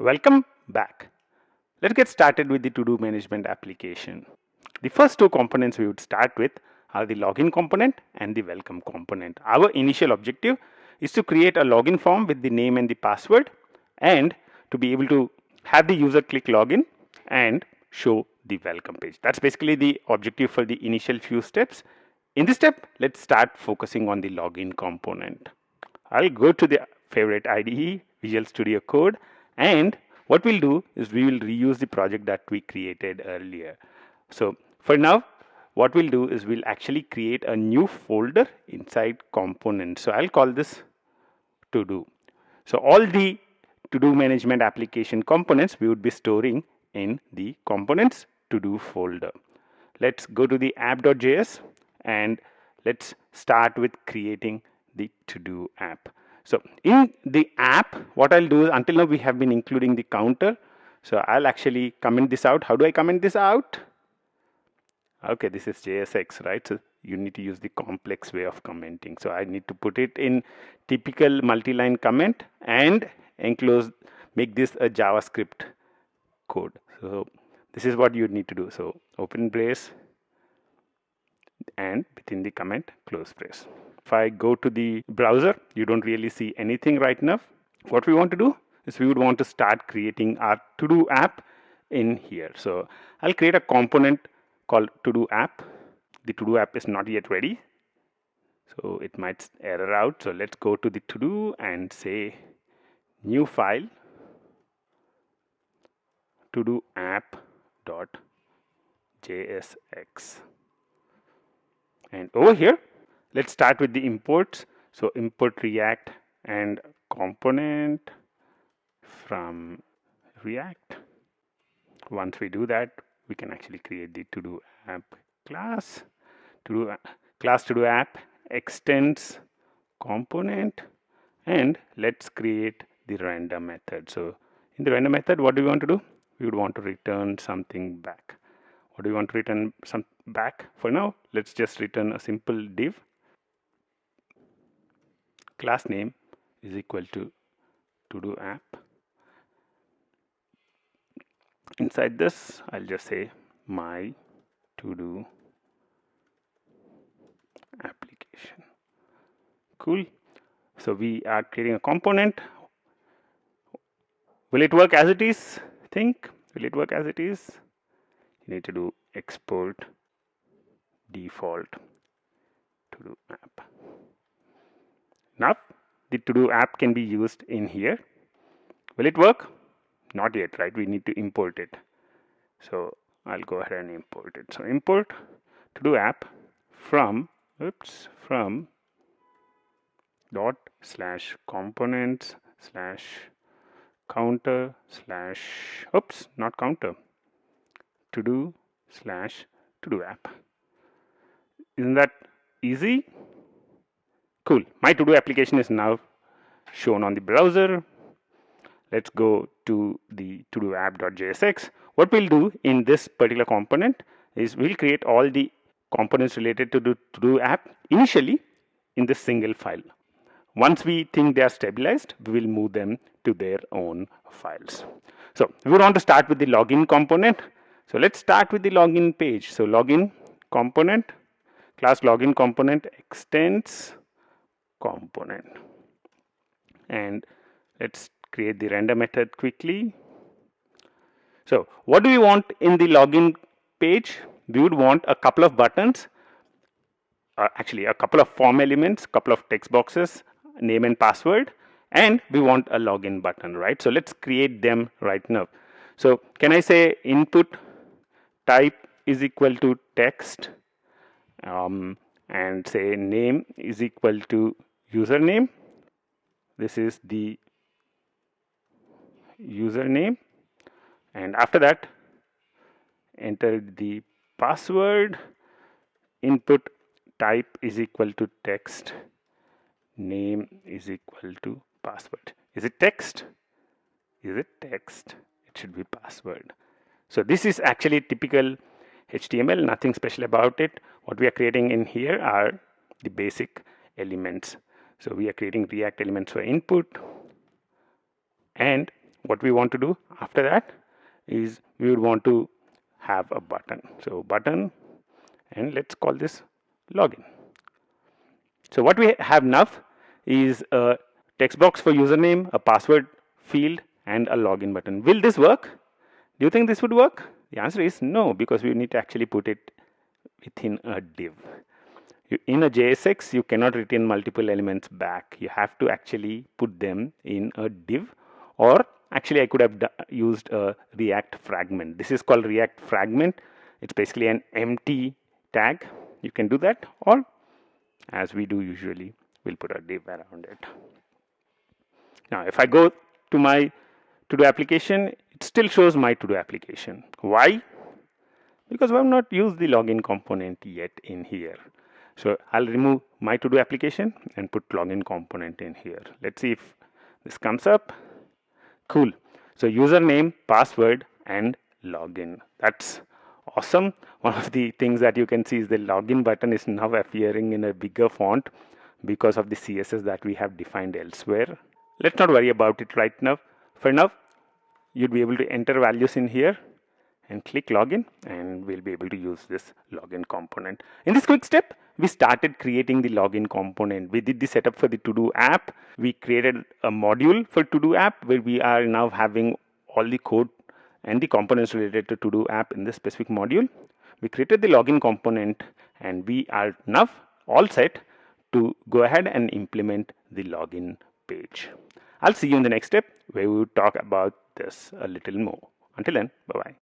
Welcome back. Let's get started with the to-do management application. The first two components we would start with are the login component and the welcome component. Our initial objective is to create a login form with the name and the password and to be able to have the user click login and show the welcome page. That's basically the objective for the initial few steps. In this step, let's start focusing on the login component. I'll go to the favorite IDE, Visual Studio Code and what we'll do is we will reuse the project that we created earlier. So for now, what we'll do is we'll actually create a new folder inside components. So I'll call this to do. So all the to do management application components we would be storing in the components to do folder. Let's go to the app.js and let's start with creating the to do app. So in the app, what I'll do is until now we have been including the counter. So I'll actually comment this out. How do I comment this out? Okay, this is JSX, right? So you need to use the complex way of commenting. So I need to put it in typical multi-line comment and enclose, make this a JavaScript code. So this is what you need to do. So open brace and within the comment, close brace. If I go to the browser, you don't really see anything right now. What we want to do is we would want to start creating our to-do app in here. So I'll create a component called to-do app. The to-do app is not yet ready. So it might error out. So let's go to the to-do and say new file to-do app dot jsx and over here let's start with the imports. So import react and component from react. Once we do that we can actually create the to do app class. To do class to do app extends component and let's create the render method. So in the render method what do we want to do? We would want to return something back. What do we want to return some back? For now let's just return a simple div class name is equal to to do app. Inside this I'll just say my to do application. Cool. So we are creating a component. Will it work as it is? Think. Will it work as it is? You need to do export default to do app now the to-do app can be used in here. Will it work? Not yet, right? We need to import it. So I'll go ahead and import it. So import to-do app from, oops, from dot slash components slash counter slash, oops, not counter, to do slash to do app. Isn't that easy? Cool. My to-do application is now shown on the browser. Let's go to the to-do app.jsx. What we'll do in this particular component is we'll create all the components related to the to-do app initially in this single file. Once we think they are stabilized, we will move them to their own files. So we want to start with the login component. So let's start with the login page. So login component, class login component extends component. And let's create the render method quickly. So what do we want in the login page? We would want a couple of buttons uh, actually a couple of form elements couple of text boxes name and password and we want a login button right? So let's create them right now. So can I say input type is equal to text um, and say name is equal to username. This is the username. And after that enter the password. Input type is equal to text. Name is equal to password. Is it text? Is it text? It should be password. So this is actually typical HTML nothing special about it. What we are creating in here are the basic elements so we are creating React elements for input. And what we want to do after that is we would want to have a button. So button and let's call this login. So what we have now is a text box for username a password field and a login button. Will this work? Do you think this would work? The answer is no because we need to actually put it within a div in a JSX you cannot retain multiple elements back. You have to actually put them in a div or actually I could have used a react fragment. This is called react fragment. It's basically an empty tag. You can do that or as we do usually we'll put a div around it. Now if I go to my to do application it still shows my to do application. Why? Because we have not used the login component yet in here so I'll remove my to do application and put login component in here. Let's see if this comes up. Cool. So username password and login. That's awesome. One of the things that you can see is the login button is now appearing in a bigger font because of the css that we have defined elsewhere. Let's not worry about it right now. For now you'd be able to enter values in here and click login and we'll be able to use this login component. In this quick step we started creating the login component. We did the setup for the to do app. We created a module for to do app where we are now having all the code and the components related to to do app in this specific module. We created the login component and we are now all set to go ahead and implement the login page. I'll see you in the next step where we will talk about this a little more. Until then bye bye